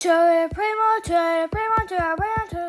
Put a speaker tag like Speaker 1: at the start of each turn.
Speaker 1: To primo, to primo, to primo,